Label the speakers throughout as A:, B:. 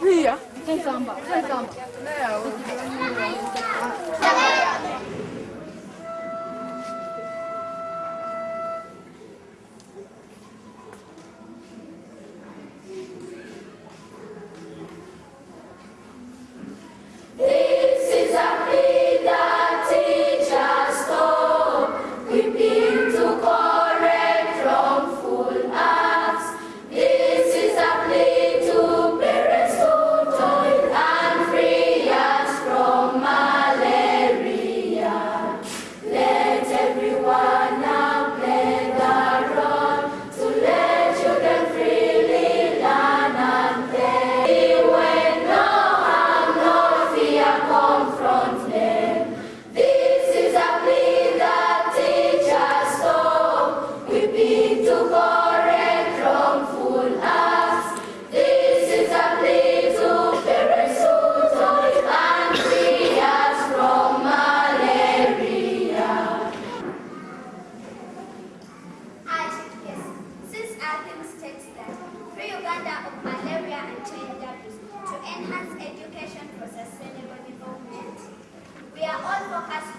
A: Via, sei samba, sei samba.
B: We are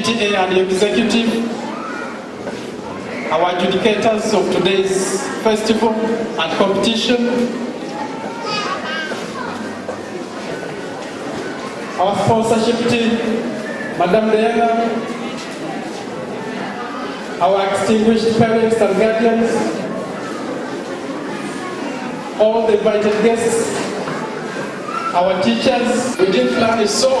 C: PTA and executive, our adjudicators of today's festival and competition, our sponsorship team, Madam Diana, our extinguished parents and guardians, all the invited guests, our teachers. We didn't plan it so,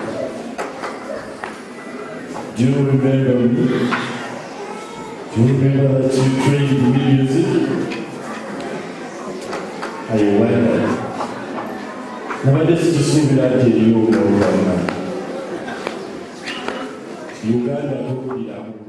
D: do you remember me Do you remember that you trained me music? I wonder. Nabadde sikisuubira nti eriyo oluvannyuma. Uganda tuwuliramu. stand,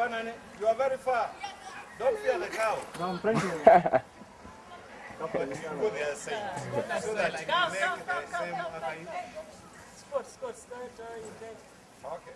D: Fanani, you are very far. Don't fear the cow. No, I'm trying you go there side. So that you
E: Come,
D: make
E: come,
D: the
E: come,
D: same after you. Okay.